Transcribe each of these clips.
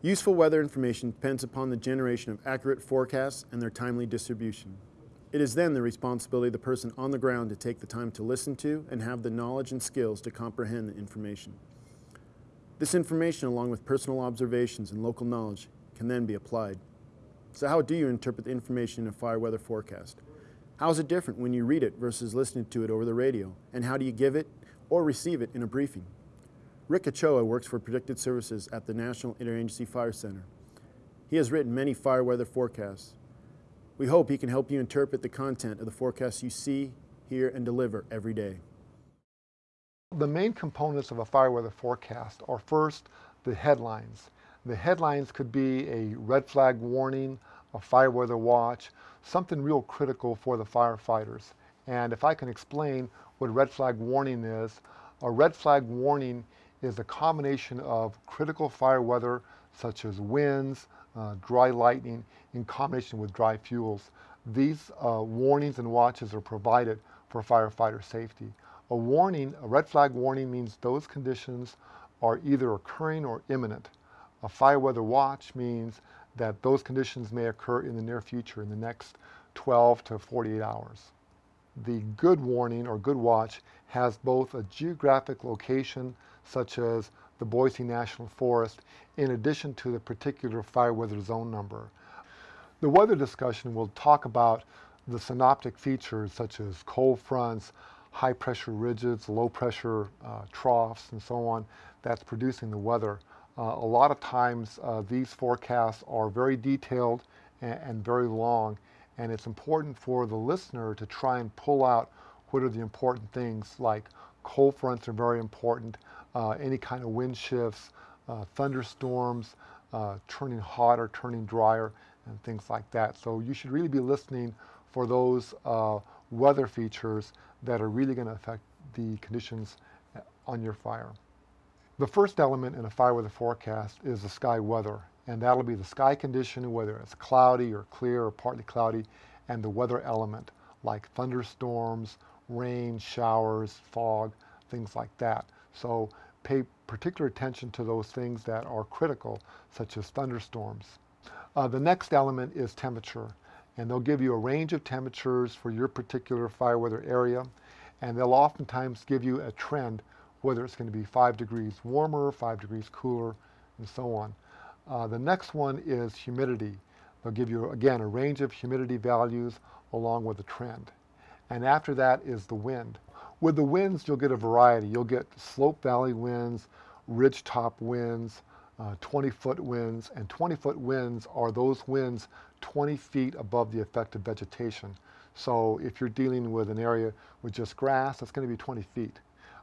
Useful weather information depends upon the generation of accurate forecasts and their timely distribution. It is then the responsibility of the person on the ground to take the time to listen to and have the knowledge and skills to comprehend the information. This information, along with personal observations and local knowledge, can then be applied. So how do you interpret the information in a fire weather forecast? How is it different when you read it versus listening to it over the radio? And how do you give it or receive it in a briefing? Rick Ochoa works for Predictive Services at the National Interagency Fire Center. He has written many fire weather forecasts. We hope he can help you interpret the content of the forecasts you see, hear, and deliver every day. The main components of a fire weather forecast are first the headlines. The headlines could be a red flag warning, a fire weather watch, something real critical for the firefighters. And if I can explain what red flag warning is, a red flag warning is a combination of critical fire weather such as winds, uh, dry lightning in combination with dry fuels. These uh, warnings and watches are provided for firefighter safety. A warning, a red flag warning means those conditions are either occurring or imminent. A fire weather watch means that those conditions may occur in the near future, in the next 12 to 48 hours. The good warning or good watch has both a geographic location, such as the Boise National Forest, in addition to the particular fire weather zone number. The weather discussion will talk about the synoptic features such as cold fronts, high pressure ridges, low pressure uh, troughs, and so on, that's producing the weather. Uh, a lot of times uh, these forecasts are very detailed and, and, very long and it's important for the listener to try and pull out what are the important things like cold fronts are very important, uh, any kind of wind shifts, uh, thunderstorms, uh, turning hotter, turning drier, and things like that. So you should really be listening for those uh, weather features that are really going to affect the conditions on your fire. The first element in a fire weather forecast is the sky weather, and that'll be the sky condition, whether it's cloudy or clear or partly cloudy, and the weather element, like thunderstorms, rain, showers, fog, things like that. So pay particular attention to those things that are critical, such as thunderstorms. Uh, the next element is temperature, and they'll give you a range of temperatures for your particular fire weather area, and they'll oftentimes give you a trend whether it's going to be five degrees warmer, five degrees cooler, and so on. Uh, the next one is humidity. They'll give you, again, a range of humidity values along with a trend. And after that is the wind. With the winds, you'll get a variety. You'll get slope valley winds, ridge top winds, 20-foot uh, winds, and 20-foot winds are those winds 20 feet above the affected vegetation. So if you're dealing with an area with just grass, that's going to be 20 feet.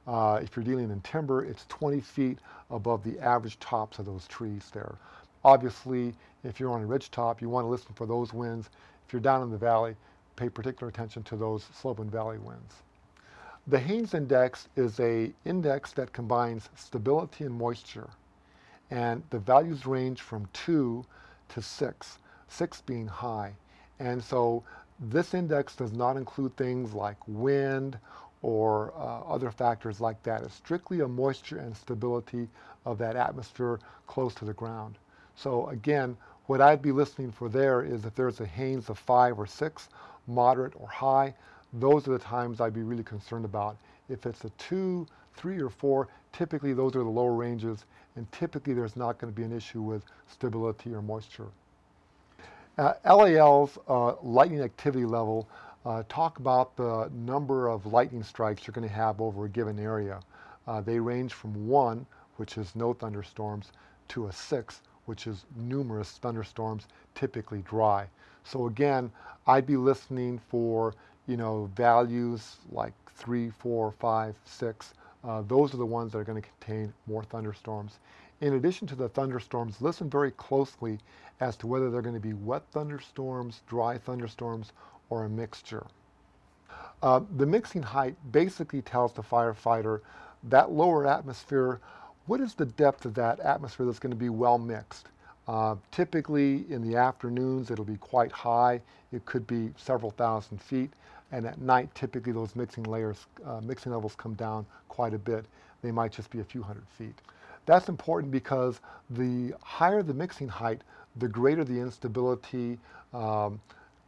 Uh, if you're dealing in timber, it's 20 feet above the average tops of those trees there. Obviously, if you're on a ridge top, you want to listen for those winds. If you're down in the valley, pay particular attention to those slope and valley winds. The Haines Index is a index that combines stability and moisture. And the values range from 2 to 6, 6 being high. And so this index does not include things like wind or uh, other factors like that. It's strictly a moisture and stability of that atmosphere close to the ground. So again, what I'd be listening for there is if there's a Haines of five or six, moderate or high, those are the times I'd be really concerned about. If it's a two, three, or four, typically those are the lower ranges, and typically there's not going to be an issue with stability or moisture. Uh, LAL's uh, lightning activity level uh, talk about the number of lightning strikes you're going to have over a given area. Uh, they range from one, which is no thunderstorms, to a six, which is numerous thunderstorms, typically dry. So again, I'd be listening for, you know, values like three, four, five, six. Uh, those are the ones that are going to contain more thunderstorms. In addition to the thunderstorms, listen very closely as to whether they're going to be wet thunderstorms, dry thunderstorms, or a mixture. Uh, the mixing height basically tells the firefighter that lower atmosphere, what is the depth of that atmosphere that's going to be well mixed? Uh, typically in the afternoons it'll be quite high. It could be several thousand feet. And at night typically those mixing layers, uh, mixing levels come down quite a bit. They might just be a few hundred feet. That's important because the higher the mixing height, the greater the instability. Um,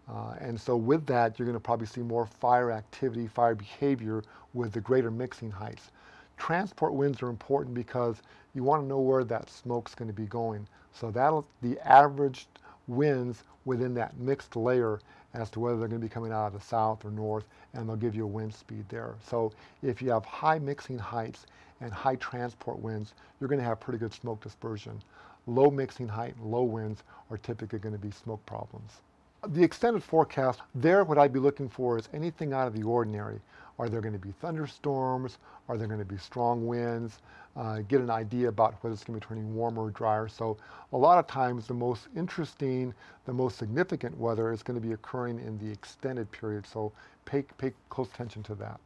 uh, and so with that, you're going to probably see more fire activity, fire behavior with the greater mixing heights. Transport winds are important because you want to know where that smoke's going to be going. So that'll the average winds within that mixed layer as to whether they're going to be coming out of the south or north, and they'll give you a wind speed there. So if you have high mixing heights and high transport winds, you're going to have pretty good smoke dispersion. Low mixing height and low winds are typically going to be smoke problems. The extended forecast, there what I'd be looking for is anything out of the ordinary. Are there going to be thunderstorms? Are there going to be strong winds? Uh, get an idea about whether it's going to be turning warmer or drier. So a lot of times the most interesting, the most significant weather is going to be occurring in the extended period. So pay, pay close attention to that.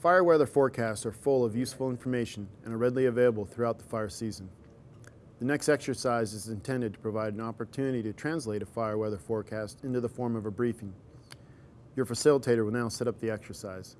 Fire weather forecasts are full of useful information and are readily available throughout the fire season. The next exercise is intended to provide an opportunity to translate a fire weather forecast into the form of a briefing. Your facilitator will now set up the exercise.